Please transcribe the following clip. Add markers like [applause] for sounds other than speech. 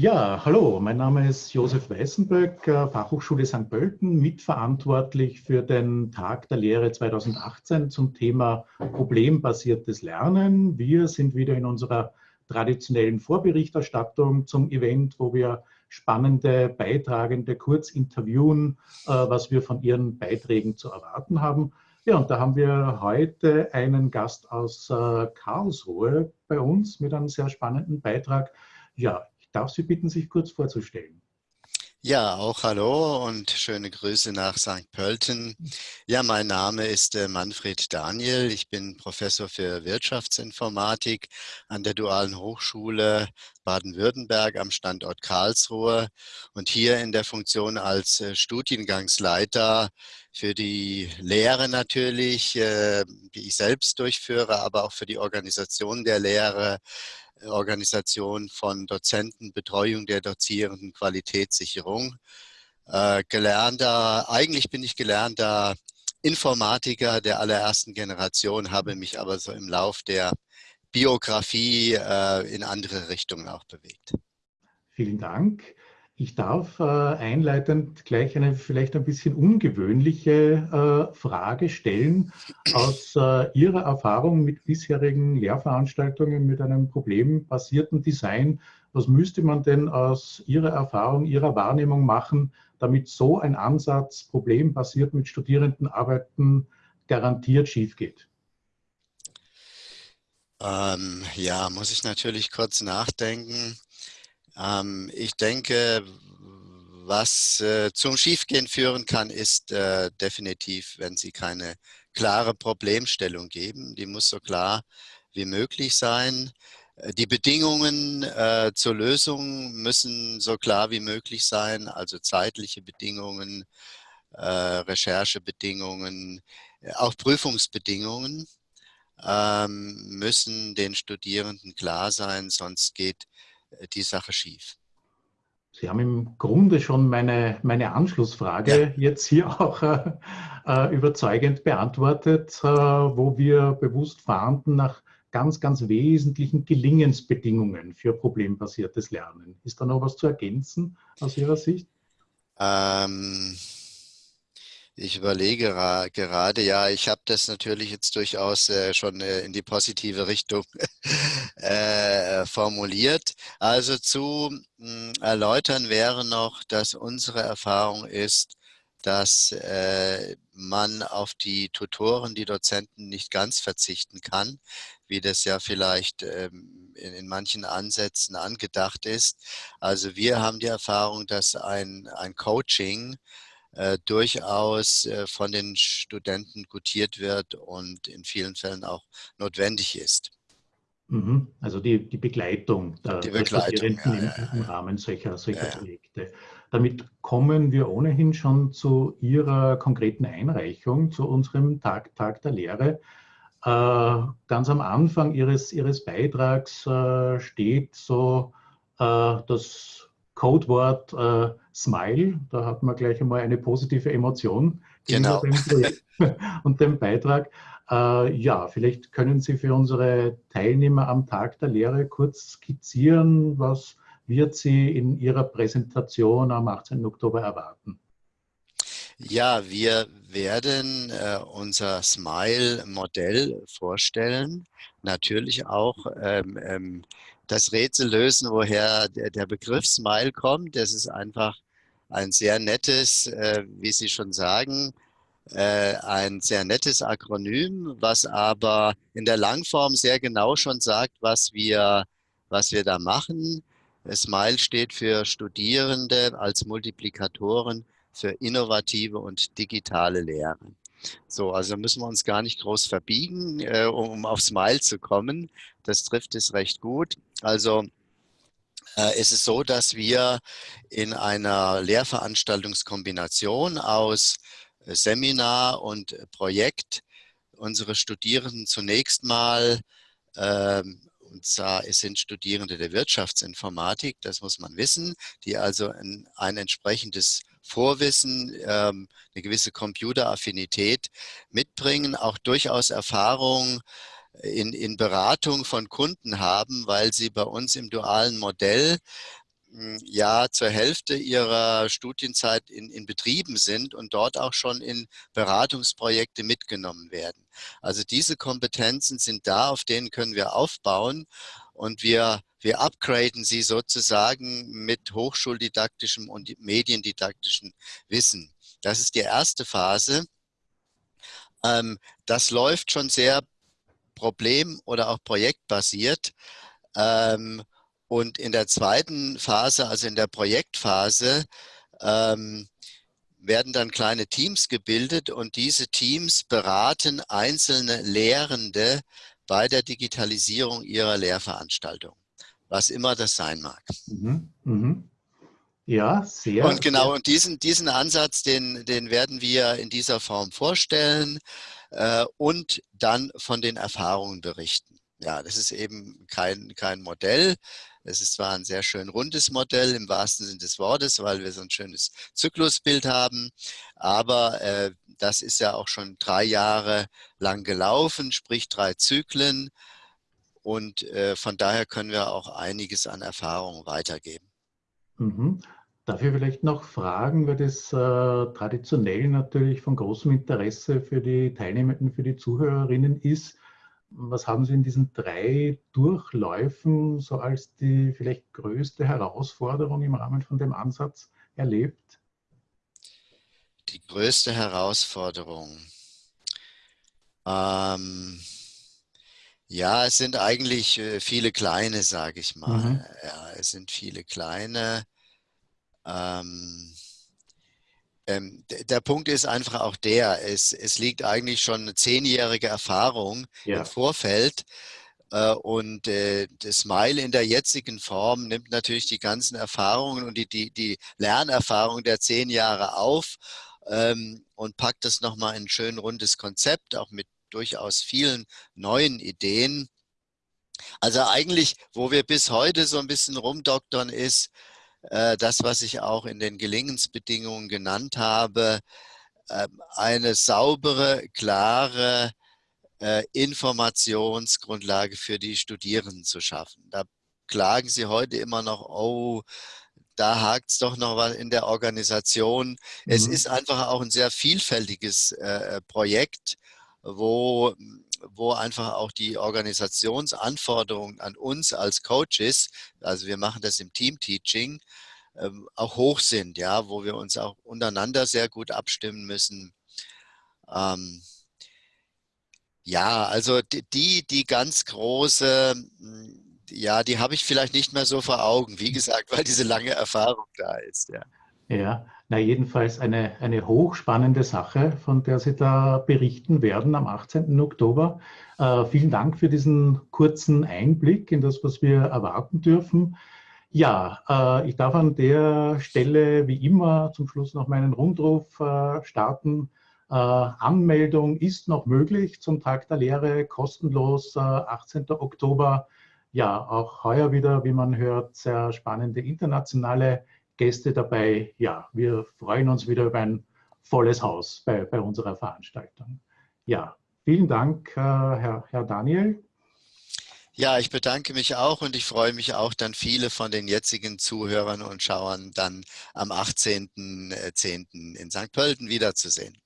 Ja, hallo, mein Name ist Josef Weißenböck, äh, Fachhochschule St. Pölten, mitverantwortlich für den Tag der Lehre 2018 zum Thema problembasiertes Lernen. Wir sind wieder in unserer traditionellen Vorberichterstattung zum Event, wo wir spannende Beitragende kurz interviewen, äh, was wir von ihren Beiträgen zu erwarten haben. Ja, und da haben wir heute einen Gast aus äh, Karlsruhe bei uns mit einem sehr spannenden Beitrag. Ja, darf Sie bitten, sich kurz vorzustellen. Ja, auch hallo und schöne Grüße nach St. Pölten. Ja, mein Name ist äh, Manfred Daniel. Ich bin Professor für Wirtschaftsinformatik an der Dualen Hochschule Baden-Württemberg am Standort Karlsruhe und hier in der Funktion als äh, Studiengangsleiter für die Lehre natürlich, äh, die ich selbst durchführe, aber auch für die Organisation der Lehre, Organisation von Dozenten, Betreuung der Dozierenden, Qualitätssicherung. Äh, gelernter, eigentlich bin ich gelernter Informatiker der allerersten Generation, habe mich aber so im Lauf der Biografie äh, in andere Richtungen auch bewegt. Vielen Dank. Ich darf äh, einleitend gleich eine vielleicht ein bisschen ungewöhnliche äh, Frage stellen. Aus äh, Ihrer Erfahrung mit bisherigen Lehrveranstaltungen mit einem problembasierten Design, was müsste man denn aus Ihrer Erfahrung, Ihrer Wahrnehmung machen, damit so ein Ansatz problembasiert mit Studierenden arbeiten garantiert schief geht? Ähm, ja, muss ich natürlich kurz nachdenken. Ähm, ich denke, was äh, zum Schiefgehen führen kann, ist äh, definitiv, wenn Sie keine klare Problemstellung geben. Die muss so klar wie möglich sein. Äh, die Bedingungen äh, zur Lösung müssen so klar wie möglich sein, also zeitliche Bedingungen, äh, Recherchebedingungen, äh, auch Prüfungsbedingungen ähm, müssen den Studierenden klar sein, sonst geht die Sache schief. Sie haben im Grunde schon meine, meine Anschlussfrage ja. jetzt hier auch äh, äh überzeugend beantwortet, äh, wo wir bewusst fahnden nach ganz, ganz wesentlichen Gelingensbedingungen für problembasiertes Lernen. Ist da noch was zu ergänzen aus Ihrer Sicht? Ähm, ich überlege gerade, ja, ich habe das natürlich jetzt durchaus äh, schon äh, in die positive Richtung [laughs] äh, formuliert. Also zu mh, hm, erläutern wäre noch, dass unsere Erfahrung ist, dass äh, man auf die Tutoren, die Dozenten nicht ganz verzichten kann, wie das ja vielleicht ähm, in, in, manchen Ansätzen angedacht ist. Also wir haben die Erfahrung, dass ein, ein Coaching äh, durchaus äh, von den Studenten gutiert wird und in vielen Fällen auch notwendig ist. Mhm. Also die, die Begleitung der, die Begleitung, Studierenden ja, ja, im, Rahmen solcher, solcher Projekte. Damit kommen wir ohnehin schon zu Ihrer konkreten Einreichung, zu unserem Tag, Tag der Lehre. Äh, ganz am Anfang Ihres, Ihres Beitrags äh, steht so äh, das Codewort äh, Smile. Da hat man gleich einmal eine positive Emotion genau. [laughs] und dem Beitrag. Äh, ja, vielleicht können Sie für unsere Teilnehmer am Tag der Lehre kurz skizzieren, was wird Sie in Ihrer Präsentation am 18. Oktober erwarten? Ja, wir werden äh, unser Smile-Modell vorstellen. Natürlich auch ähm, ähm, das Rätsel lösen, woher der, der, Begriff Smile kommt. Das ist einfach ein sehr nettes, äh, wie Sie schon sagen, äh, ein sehr nettes Akronym, was aber in der Langform sehr genau schon sagt, was wir, was wir da machen. Smile steht für Studierende als Multiplikatoren für innovative und digitale Lehre. So, also müssen wir uns gar nicht groß verbiegen, äh, um auf Smile zu kommen. Das trifft es recht gut. Also äh, es ist so, dass wir in einer Lehrveranstaltungskombination aus äh, Seminar und Projekt unsere Studierenden zunächst mal ähm, und zwar es sind Studierende der Wirtschaftsinformatik, das muss man wissen, die also ein, ein entsprechendes Vorwissen, ähm, eine gewisse Computeraffinität mitbringen, auch durchaus Erfahrung in, in Beratung von Kunden haben, weil sie bei uns im dualen Modell hm, ja zur Hälfte ihrer Studienzeit in, in Betrieben sind und dort auch schon in Beratungsprojekte mitgenommen werden. Also diese Kompetenzen sind da, auf denen können wir aufbauen und wir, wir upgraden sie sozusagen mit hochschuldidaktischem und mediendidaktischem Wissen. Das ist die erste Phase. Ähm, das läuft schon sehr problem- oder auch projektbasiert. Ähm, und in der zweiten Phase, also in der Projektphase, ähm, werden dann kleine Teams gebildet und diese Teams beraten einzelne Lehrende bei der Digitalisierung ihrer Lehrveranstaltung, was immer das sein mag. Mhm, mh. Ja, sehr. Und genau, sehr. und diesen, diesen Ansatz, den, den werden wir in dieser Form vorstellen äh, und dann von den Erfahrungen berichten. Ja, das ist eben kein, kein Modell. Es ist zwar ein sehr schön rundes Modell im wahrsten Sinne des Wortes, weil wir so ein schönes Zyklusbild haben, aber äh, das ist ja auch schon drei Jahre lang gelaufen, sprich drei Zyklen und äh, von daher können wir auch einiges an Erfahrung weitergeben. Mhm. Darf ich vielleicht noch fragen, weil das äh, traditionell natürlich von großem Interesse für die Teilnehmenden, für die Zuhörerinnen ist. Was haben Sie in diesen drei Durchläufen so als die vielleicht größte Herausforderung im Rahmen von dem Ansatz erlebt? Die größte Herausforderung. Ähm, ja, es sind eigentlich äh, viele kleine, sage ich mal. Mhm. Ja, es sind viele kleine. Ähm, ähm, der Punkt ist einfach auch der, es, es liegt eigentlich schon eine zehnjährige Erfahrung ja. im Vorfeld äh, und äh, das Smile in der jetzigen Form nimmt natürlich die ganzen Erfahrungen und die, die, die Lernerfahrung der zehn Jahre auf ähm, und packt das nochmal in ein schön rundes Konzept, auch mit durchaus vielen neuen Ideen. Also eigentlich, wo wir bis heute so ein bisschen rumdoktern ist, äh, das, was ich auch in den Gelingensbedingungen genannt habe, ähm, eine saubere, klare äh, Informationsgrundlage für die Studierenden zu schaffen. Da klagen sie heute immer noch, oh, da hakt es doch noch was in der Organisation. Mhm. Es ist einfach auch ein sehr vielfältiges äh, Projekt, wo wo einfach auch die Organisationsanforderungen an uns als Coaches, also wir machen das im Team-Teaching, ähm, auch hoch sind, ja, wo wir uns auch untereinander sehr gut abstimmen müssen. Ähm, ja, also die, die ganz große, ja, die habe ich vielleicht nicht mehr so vor Augen, wie gesagt, weil diese lange Erfahrung da ist, ja. Ja, na jedenfalls eine, eine hochspannende Sache, von der Sie da berichten werden am 18. Oktober. Äh, vielen Dank für diesen kurzen Einblick in das, was wir erwarten dürfen. Ja, äh, ich darf an der Stelle wie immer zum Schluss noch meinen Rundruf äh, starten. Äh, Anmeldung ist noch möglich zum Tag der Lehre, kostenlos, 18. Äh, Oktober. Ja, auch heuer wieder, wie man hört, sehr spannende internationale Gäste dabei. Ja, wir freuen uns wieder über ein volles Haus bei, bei unserer Veranstaltung. Ja, vielen Dank, äh, Herr, Herr Daniel. Ja, ich bedanke mich auch und ich freue mich auch dann viele von den jetzigen Zuhörern und Schauern dann am 18.10. in St. Pölten wiederzusehen.